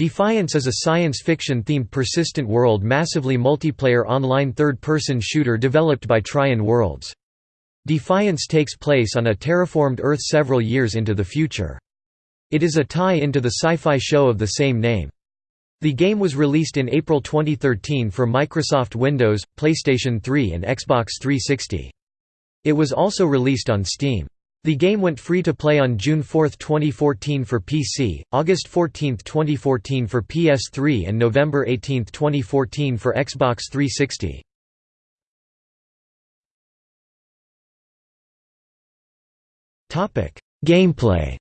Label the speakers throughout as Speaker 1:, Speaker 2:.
Speaker 1: Defiance is a science fiction-themed persistent world massively multiplayer online third-person shooter developed by Trion Worlds. Defiance takes place on a terraformed Earth several years into the future. It is a tie-into the sci-fi show of the same name. The game was released in April 2013 for Microsoft Windows, PlayStation 3 and Xbox 360. It was also released on Steam. The game went free to play on June 4, 2014 for PC, August 14, 2014 for PS3 and November 18, 2014 for Xbox 360. Gameplay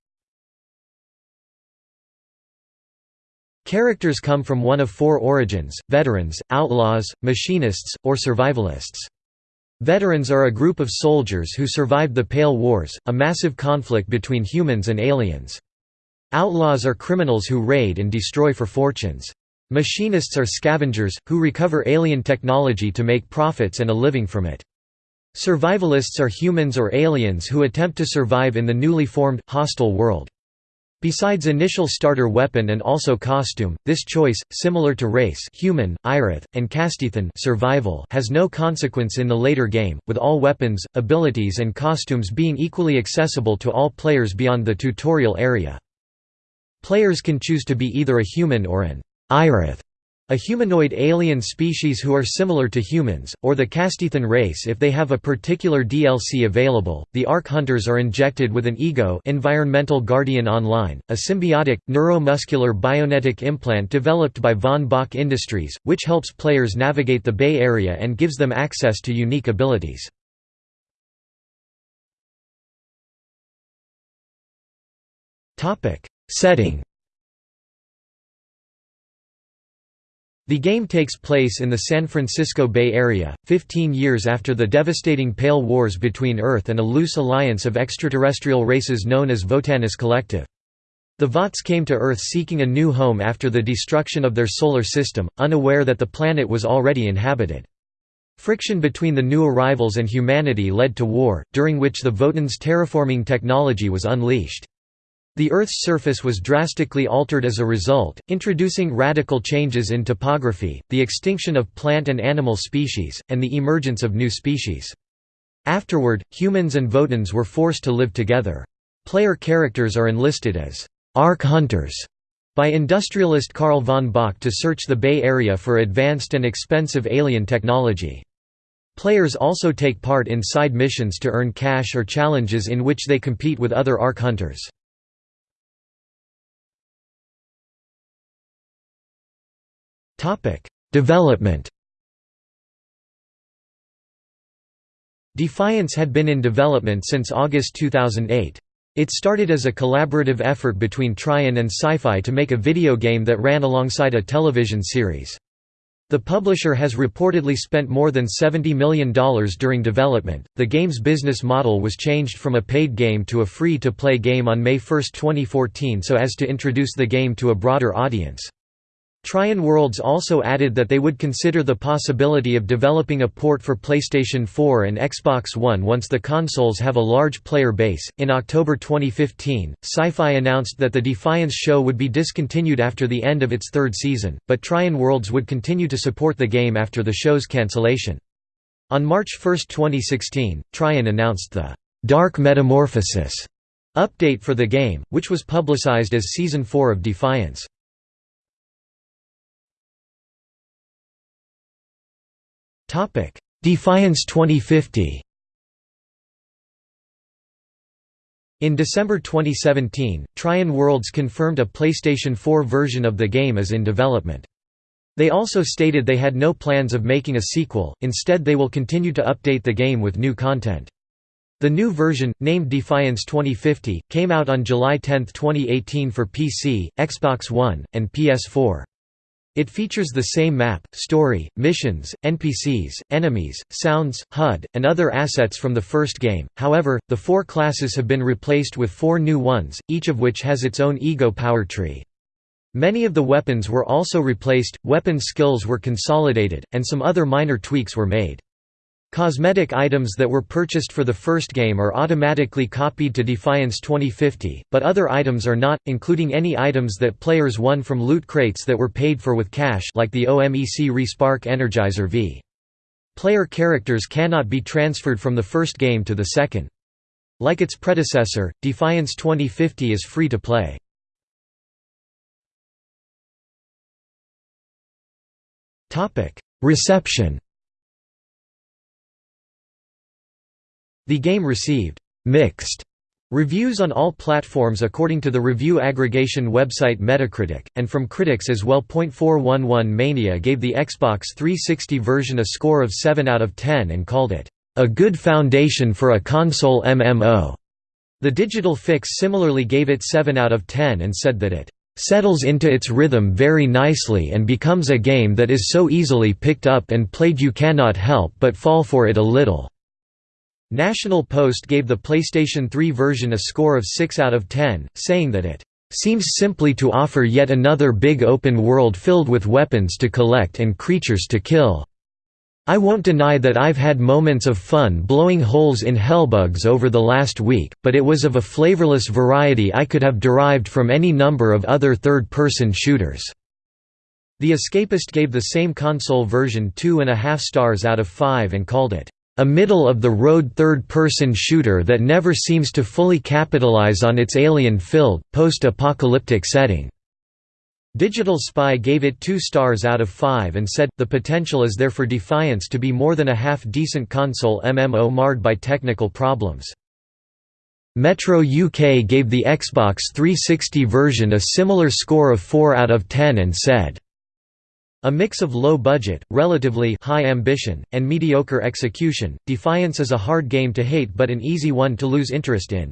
Speaker 1: Characters come from one of four origins, veterans, outlaws, machinists, or survivalists. Veterans are a group of soldiers who survived the Pale Wars, a massive conflict between humans and aliens. Outlaws are criminals who raid and destroy for fortunes. Machinists are scavengers, who recover alien technology to make profits and a living from it. Survivalists are humans or aliens who attempt to survive in the newly formed, hostile world. Besides initial starter weapon and also costume, this choice, similar to race human, Irith, and Castithan survival has no consequence in the later game, with all weapons, abilities and costumes being equally accessible to all players beyond the tutorial area. Players can choose to be either a human or an Irith a humanoid alien species who are similar to humans, or the Castithan race if they have a particular DLC available. The Ark Hunters are injected with an ego Environmental Guardian Online, a symbiotic, neuromuscular bionetic implant developed by Von Bach Industries, which helps players navigate the Bay Area and gives them access to unique abilities. Setting The game takes place in the San Francisco Bay Area, 15 years after the devastating Pale Wars between Earth and a loose alliance of extraterrestrial races known as Votanis Collective. The Vots came to Earth seeking a new home after the destruction of their solar system, unaware that the planet was already inhabited. Friction between the new arrivals and humanity led to war, during which the Votans' terraforming technology was unleashed. The Earth's surface was drastically altered as a result, introducing radical changes in topography, the extinction of plant and animal species, and the emergence of new species. Afterward, humans and Votans were forced to live together. Player characters are enlisted as Ark Hunters by industrialist Carl von Bach to search the Bay Area for advanced and expensive alien technology. Players also take part in side missions to earn cash or challenges in which they compete with other Ark Hunters. Topic: Development. Defiance had been in development since August 2008. It started as a collaborative effort between Trion and Syfy to make a video game that ran alongside a television series. The publisher has reportedly spent more than $70 million during development. The game's business model was changed from a paid game to a free to play game on May 1, 2014 so as to introduce the game to a broader audience. Trion Worlds also added that they would consider the possibility of developing a port for PlayStation 4 and Xbox One once the consoles have a large player base. In October 2015, Syfy announced that the Defiance show would be discontinued after the end of its third season, but Trion Worlds would continue to support the game after the show's cancellation. On March 1, 2016, Trion announced the Dark Metamorphosis update for the game, which was publicized as Season 4 of Defiance. Topic: Defiance 2050. In December 2017, Trion Worlds confirmed a PlayStation 4 version of the game is in development. They also stated they had no plans of making a sequel, instead they will continue to update the game with new content. The new version, named Defiance 2050, came out on July 10, 2018 for PC, Xbox One, and PS4. It features the same map, story, missions, NPCs, enemies, sounds, HUD, and other assets from the first game, however, the four classes have been replaced with four new ones, each of which has its own ego power tree. Many of the weapons were also replaced, weapon skills were consolidated, and some other minor tweaks were made. Cosmetic items that were purchased for the first game are automatically copied to Defiance 2050, but other items are not, including any items that players won from loot crates that were paid for with cash like the OMEC Respark Energizer V. Player characters cannot be transferred from the first game to the second. Like its predecessor, Defiance 2050 is free to play. Reception The game received «mixed» reviews on all platforms according to the review aggregation website Metacritic, and from critics as well. 411 Mania gave the Xbox 360 version a score of 7 out of 10 and called it, "...a good foundation for a console MMO." The Digital Fix similarly gave it 7 out of 10 and said that it settles into its rhythm very nicely and becomes a game that is so easily picked up and played you cannot help but fall for it a little." National Post gave the PlayStation 3 version a score of 6 out of 10, saying that it seems simply to offer yet another big open world filled with weapons to collect and creatures to kill. I won't deny that I've had moments of fun blowing holes in hellbugs over the last week, but it was of a flavorless variety I could have derived from any number of other third-person shooters." The Escapist gave the same console version two and a half stars out of five and called it, a middle-of-the-road third-person shooter that never seems to fully capitalize on its alien-filled, post-apocalyptic setting." Digital Spy gave it two stars out of five and said, the potential is there for Defiance to be more than a half-decent console MMO marred by technical problems. Metro UK gave the Xbox 360 version a similar score of 4 out of 10 and said, a mix of low budget, relatively high ambition, and mediocre execution, Defiance is a hard game to hate but an easy one to lose interest in.